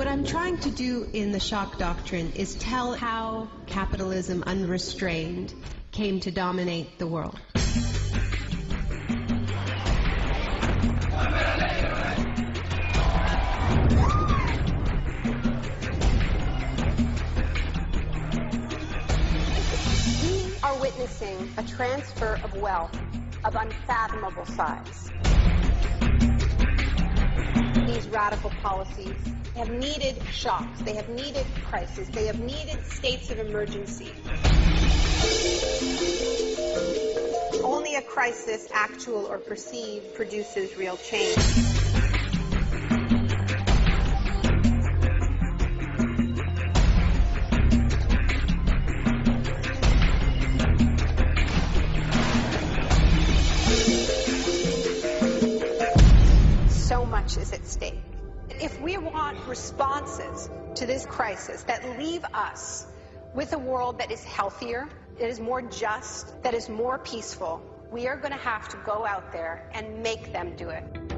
What I'm trying to do in the shock doctrine is tell how capitalism unrestrained came to dominate the world. We are witnessing a transfer of wealth of unfathomable size. These radical policies have needed shocks, they have needed crises, they have needed states of emergency. Only a crisis, actual or perceived, produces real change. So much is at stake. If we want responses to this crisis that leave us with a world that is healthier, that is more just, that is more peaceful, we are going to have to go out there and make them do it.